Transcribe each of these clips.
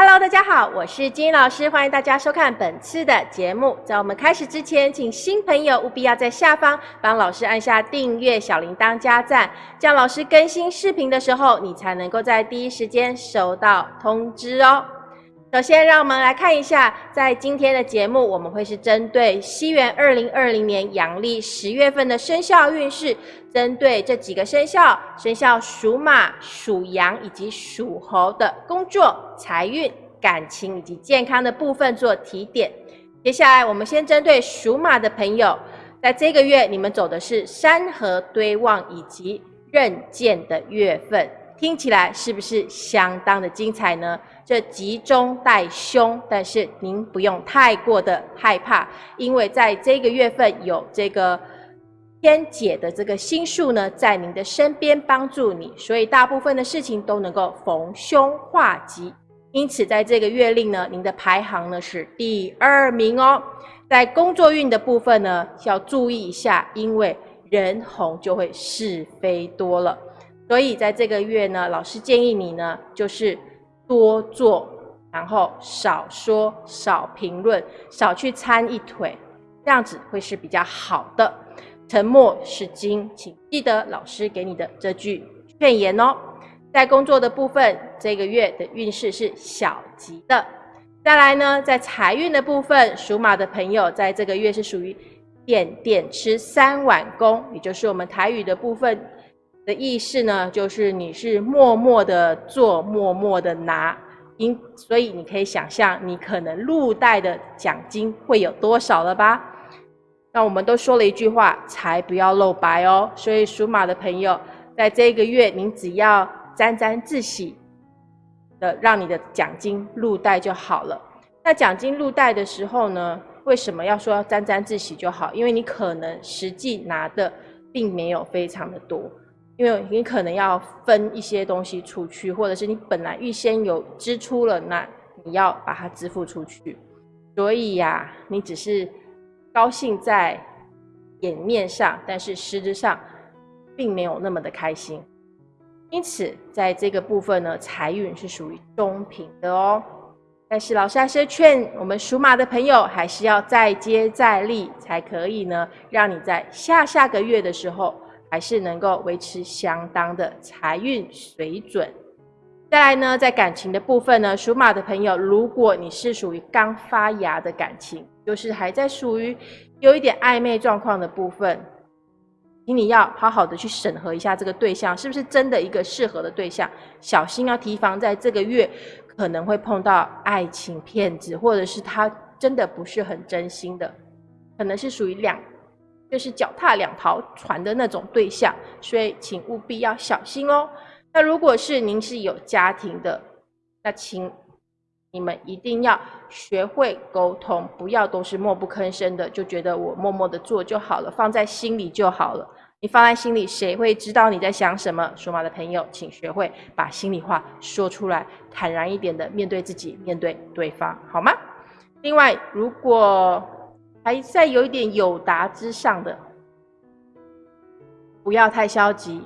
Hello，大家好，我是金英老师，欢迎大家收看本次的节目。在我们开始之前，请新朋友务必要在下方帮老师按下订阅、小铃铛加赞，这样老师更新视频的时候，你才能够在第一时间收到通知哦。首先，让我们来看一下，在今天的节目，我们会是针对西元二零二零年阳历十月份的生肖运势，针对这几个生肖，生肖属马、属羊以及属猴的工作、财运、感情以及健康的部分做提点。接下来，我们先针对属马的朋友，在这个月，你们走的是山河堆旺以及刃剑的月份。听起来是不是相当的精彩呢？这吉中带凶，但是您不用太过的害怕，因为在这个月份有这个天解的这个星数呢，在您的身边帮助你，所以大部分的事情都能够逢凶化吉。因此，在这个月令呢，您的排行呢是第二名哦。在工作运的部分呢，要注意一下，因为人红就会是非多了。所以在这个月呢，老师建议你呢，就是多做，然后少说、少评论、少去参一腿，这样子会是比较好的。沉默是金，请记得老师给你的这句劝言哦。在工作的部分，这个月的运势是小吉的。再来呢，在财运的部分，属马的朋友在这个月是属于点点吃三碗公，也就是我们台语的部分。的意思呢，就是你是默默的做，默默的拿，因所以你可以想象，你可能入袋的奖金会有多少了吧？那我们都说了一句话，财不要露白哦。所以属马的朋友，在这个月，您只要沾沾自喜的让你的奖金入袋就好了。那奖金入袋的时候呢，为什么要说沾沾自喜就好？因为你可能实际拿的并没有非常的多。因为你可能要分一些东西出去，或者是你本来预先有支出了，那你要把它支付出去。所以呀，你只是高兴在眼面上，但是实质上并没有那么的开心。因此，在这个部分呢，财运是属于中平的哦。但是老师还是劝我们属马的朋友，还是要再接再厉，才可以呢，让你在下下个月的时候。还是能够维持相当的财运水准。再来呢，在感情的部分呢，属马的朋友，如果你是属于刚发芽的感情，就是还在属于有一点暧昧状况的部分，请你要好好的去审核一下这个对象是不是真的一个适合的对象，小心要提防在这个月可能会碰到爱情骗子，或者是他真的不是很真心的，可能是属于两。就是脚踏两条船的那种对象，所以请务必要小心哦。那如果是您是有家庭的，那请你们一定要学会沟通，不要都是默不吭声的，就觉得我默默的做就好了，放在心里就好了。你放在心里，谁会知道你在想什么？属马的朋友，请学会把心里话说出来，坦然一点的面对自己，面对对方，好吗？另外，如果还在有一点有达之上的，不要太消极，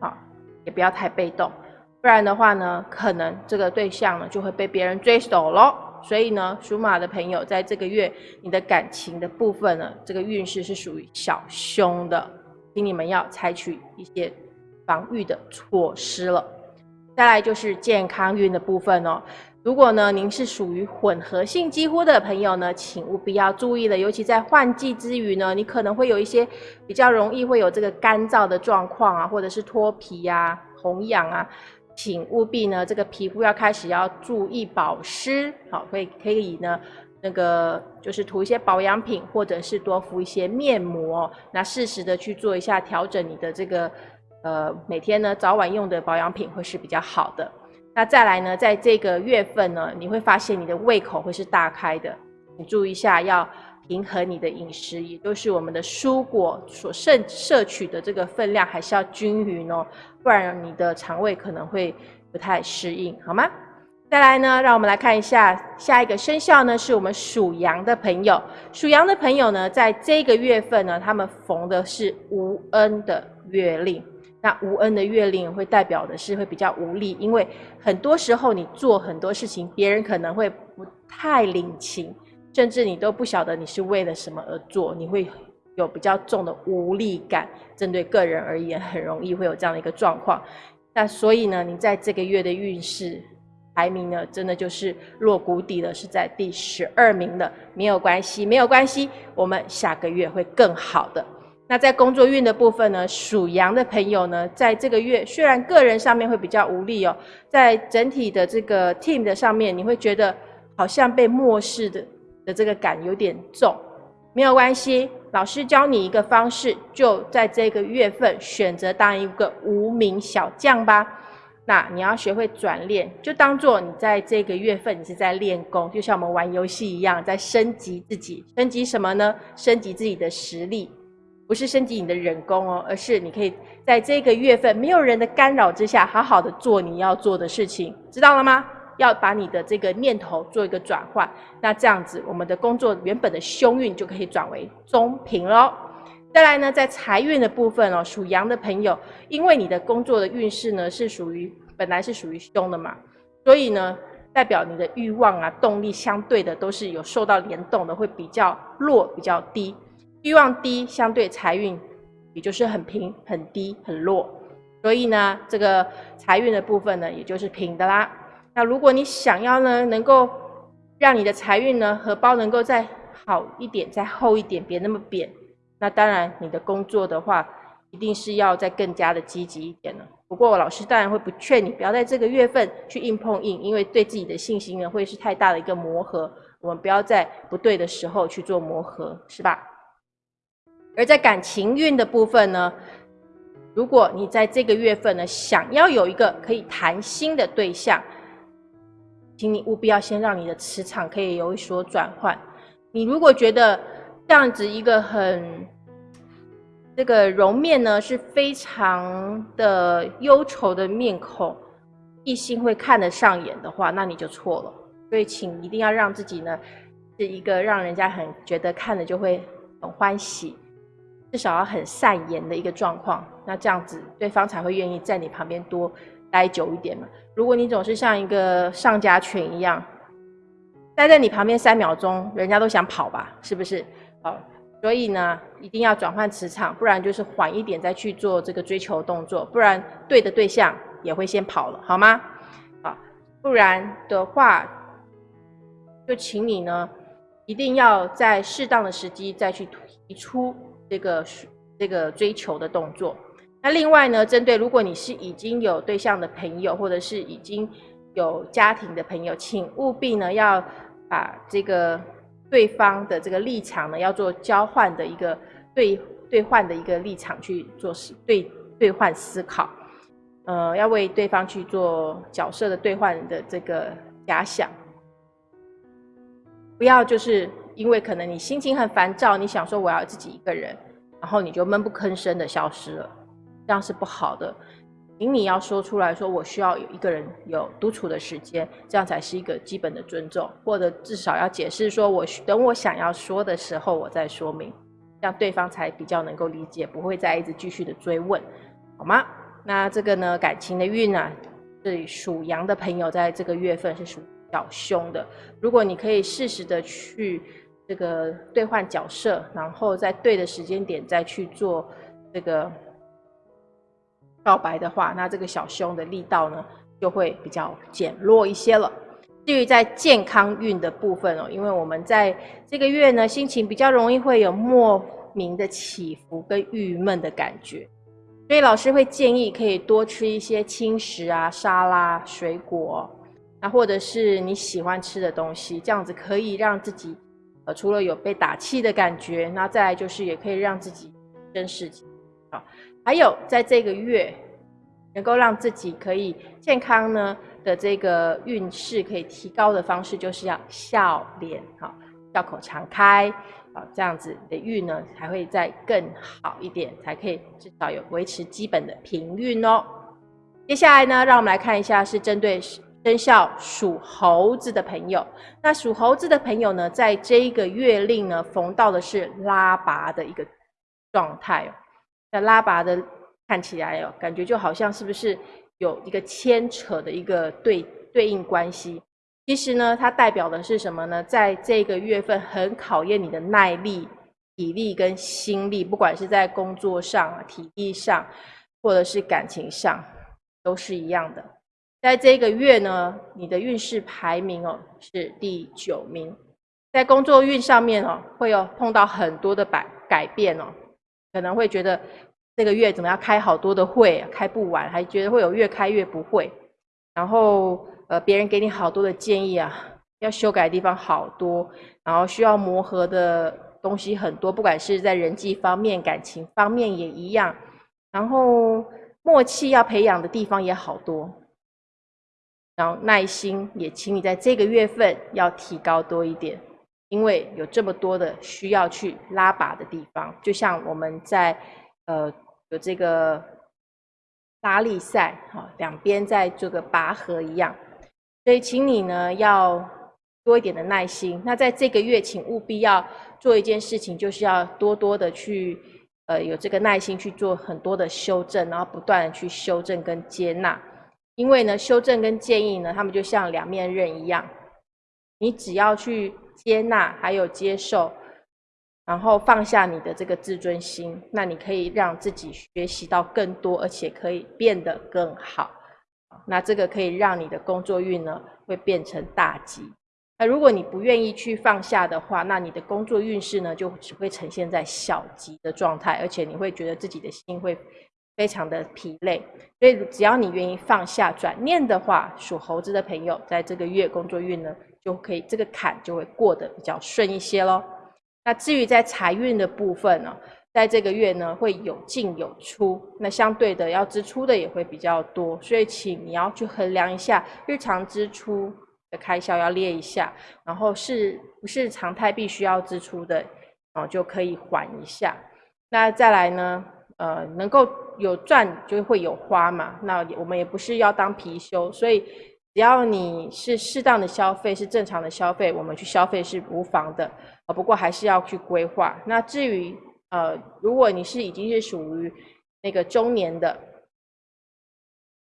啊，也不要太被动，不然的话呢，可能这个对象呢就会被别人追走喽。所以呢，属马的朋友在这个月，你的感情的部分呢，这个运势是属于小凶的，请你们要采取一些防御的措施了。再来就是健康运的部分哦。如果呢，您是属于混合性肌肤的朋友呢，请务必要注意了，尤其在换季之余呢，你可能会有一些比较容易会有这个干燥的状况啊，或者是脱皮呀、红痒啊，请务必呢，这个皮肤要开始要注意保湿，好，可以可以呢，那个就是涂一些保养品，或者是多敷一些面膜，那适时的去做一下调整，你的这个呃每天呢早晚用的保养品会是比较好的。那再来呢，在这个月份呢，你会发现你的胃口会是大开的。你注意一下，要平衡你的饮食，也就是我们的蔬果所摄摄取的这个分量还是要均匀哦，不然你的肠胃可能会不太适应，好吗？再来呢，让我们来看一下下一个生肖呢，是我们属羊的朋友。属羊的朋友呢，在这个月份呢，他们逢的是无恩的月令。那无恩的月令会代表的是会比较无力，因为很多时候你做很多事情，别人可能会不太领情，甚至你都不晓得你是为了什么而做，你会有比较重的无力感。针对个人而言，很容易会有这样的一个状况。那所以呢，你在这个月的运势排名呢，真的就是落谷底了，是在第十二名的。没有关系，没有关系，我们下个月会更好的。那在工作运的部分呢，属羊的朋友呢，在这个月虽然个人上面会比较无力哦，在整体的这个 team 的上面，你会觉得好像被漠视的的这个感有点重，没有关系，老师教你一个方式，就在这个月份选择当一个无名小将吧。那你要学会转练，就当做你在这个月份你是在练功，就像我们玩游戏一样，在升级自己。升级什么呢？升级自己的实力。不是升级你的人工哦，而是你可以在这个月份没有人的干扰之下，好好的做你要做的事情，知道了吗？要把你的这个念头做一个转换，那这样子我们的工作原本的凶运就可以转为中平喽。再来呢，在财运的部分哦，属羊的朋友，因为你的工作的运势呢是属于本来是属于凶的嘛，所以呢，代表你的欲望啊、动力相对的都是有受到联动的，会比较弱、比较低。欲望低，相对财运也就是很平、很低、很弱，所以呢，这个财运的部分呢，也就是平的啦。那如果你想要呢，能够让你的财运呢，荷包能够再好一点、再厚一点，别那么扁，那当然你的工作的话，一定是要再更加的积极一点了。不过老师当然会不劝你不要在这个月份去硬碰硬，因为对自己的信心呢，会是太大的一个磨合。我们不要在不对的时候去做磨合，是吧？而在感情运的部分呢，如果你在这个月份呢，想要有一个可以谈心的对象，请你务必要先让你的磁场可以有所转换。你如果觉得这样子一个很这个容面呢是非常的忧愁的面孔，异性会看得上眼的话，那你就错了。所以，请一定要让自己呢是一个让人家很觉得看了就会很欢喜。至少要很善言的一个状况，那这样子对方才会愿意在你旁边多待久一点嘛。如果你总是像一个上家犬一样，待在你旁边三秒钟，人家都想跑吧，是不是？好，所以呢，一定要转换磁场，不然就是缓一点再去做这个追求动作，不然对的对象也会先跑了，好吗？啊，不然的话，就请你呢，一定要在适当的时机再去提出。这个这个追求的动作。那另外呢，针对如果你是已经有对象的朋友，或者是已经有家庭的朋友，请务必呢要把这个对方的这个立场呢，要做交换的一个对兑换的一个立场去做思对兑换思考。呃，要为对方去做角色的兑换的这个假想，不要就是。因为可能你心情很烦躁，你想说我要自己一个人，然后你就闷不吭声的消失了，这样是不好的。请你要说出来说，我需要有一个人有独处的时间，这样才是一个基本的尊重，或者至少要解释说，我等我想要说的时候我再说明，这样对方才比较能够理解，不会再一直继续的追问，好吗？那这个呢，感情的运啊，这里属羊的朋友在这个月份是属较凶的，如果你可以适时的去。这个兑换角色，然后在对的时间点再去做这个告白的话，那这个小凶的力道呢就会比较减弱一些了。至于在健康运的部分哦，因为我们在这个月呢心情比较容易会有莫名的起伏跟郁闷的感觉，所以老师会建议可以多吃一些轻食啊、沙拉、水果，那或者是你喜欢吃的东西，这样子可以让自己。呃，除了有被打气的感觉，那再来就是也可以让自己真实啊。还有在这个月，能够让自己可以健康呢的这个运势可以提高的方式，就是要笑脸哈，笑口常开啊，这样子的运呢才会再更好一点，才可以至少有维持基本的平运哦。接下来呢，让我们来看一下是针对。生肖属猴子的朋友，那属猴子的朋友呢，在这一个月令呢，逢到的是拉拔的一个状态。那拉拔的看起来哦，感觉就好像是不是有一个牵扯的一个对对应关系？其实呢，它代表的是什么呢？在这个月份很考验你的耐力、体力跟心力，不管是在工作上、体力上，或者是感情上，都是一样的。在这个月呢，你的运势排名哦是第九名，在工作运上面哦，会有碰到很多的改改变哦，可能会觉得这个月怎么样开好多的会，开不完，还觉得会有越开越不会，然后。呃，别人给你好多的建议啊，要修改的地方好多，然后需要磨合的东西很多，不管是在人际方面、感情方面也一样，然后默契要培养的地方也好多，然后耐心也请你在这个月份要提高多一点，因为有这么多的需要去拉拔的地方，就像我们在呃有这个拉力赛哈，两边在这个拔河一样。所以，请你呢要多一点的耐心。那在这个月，请务必要做一件事情，就是要多多的去，呃，有这个耐心去做很多的修正，然后不断的去修正跟接纳。因为呢，修正跟建议呢，他们就像两面刃一样，你只要去接纳，还有接受，然后放下你的这个自尊心，那你可以让自己学习到更多，而且可以变得更好。那这个可以让你的工作运呢会变成大吉。那如果你不愿意去放下的话，那你的工作运势呢就只会呈现在小吉的状态，而且你会觉得自己的心会非常的疲累。所以只要你愿意放下转念的话，属猴子的朋友在这个月工作运呢就可以这个坎就会过得比较顺一些喽。那至于在财运的部分呢？在这个月呢，会有进有出，那相对的要支出的也会比较多，所以请你要去衡量一下日常支出的开销要列一下，然后是不是常态必须要支出的，哦就可以缓一下。那再来呢，呃，能够有赚就会有花嘛，那我们也不是要当貔貅，所以只要你是适当的消费，是正常的消费，我们去消费是无妨的，啊，不过还是要去规划。那至于呃，如果你是已经是属于那个中年的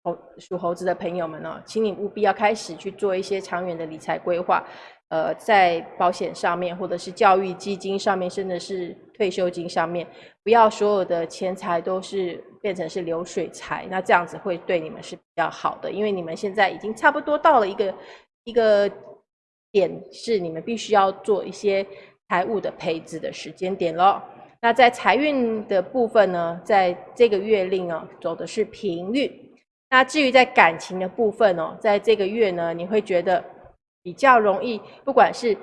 猴属猴子的朋友们呢，请你务必要开始去做一些长远的理财规划。呃，在保险上面，或者是教育基金上面，甚至是退休金上面，不要所有的钱财都是变成是流水财，那这样子会对你们是比较好的，因为你们现在已经差不多到了一个一个点，是你们必须要做一些财务的配置的时间点了。那在财运的部分呢，在这个月令哦，走的是平运。那至于在感情的部分哦，在这个月呢，你会觉得比较容易，不管是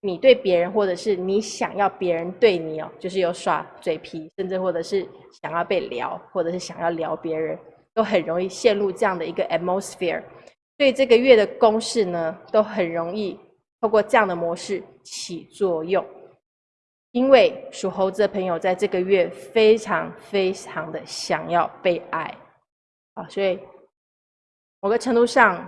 你对别人，或者是你想要别人对你哦，就是有耍嘴皮，甚至或者是想要被聊，或者是想要聊别人，都很容易陷入这样的一个 atmosphere。所以这个月的公式呢，都很容易透过这样的模式起作用。因为属猴子的朋友在这个月非常非常的想要被爱啊，所以某个程度上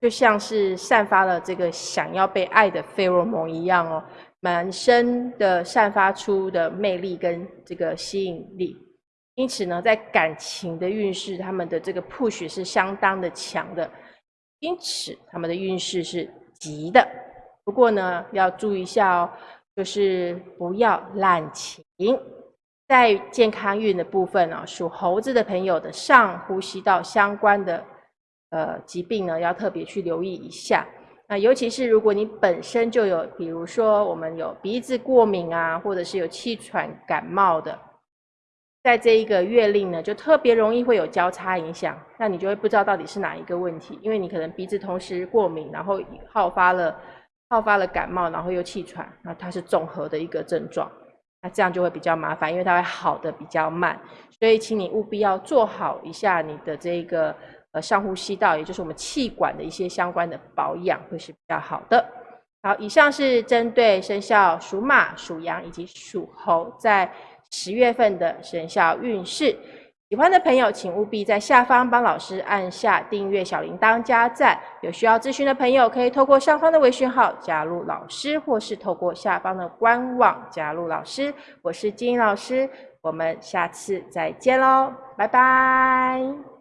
就像是散发了这个想要被爱的费洛蒙一样哦，满身的散发出的魅力跟这个吸引力。因此呢，在感情的运势，他们的这个 push 是相当的强的，因此他们的运势是急的。不过呢，要注意一下哦。就是不要滥情，在健康运的部分呢，属猴子的朋友的上呼吸道相关的呃疾病呢，要特别去留意一下。那尤其是如果你本身就有，比如说我们有鼻子过敏啊，或者是有气喘感冒的，在这一个月令呢，就特别容易会有交叉影响，那你就会不知道到底是哪一个问题，因为你可能鼻子同时过敏，然后好发了。好发了感冒，然后又气喘，那它是综合的一个症状，那这样就会比较麻烦，因为它会好的比较慢，所以请你务必要做好一下你的这个呃上呼吸道，也就是我们气管的一些相关的保养，会是比较好的。好，以上是针对生肖属马、属羊以及属猴在十月份的生肖运势。喜欢的朋友，请务必在下方帮老师按下订阅、小铃铛、加赞。有需要咨询的朋友，可以透过上方的微信号加入老师，或是透过下方的官网加入老师。我是金老师。我们下次再见喽，拜拜。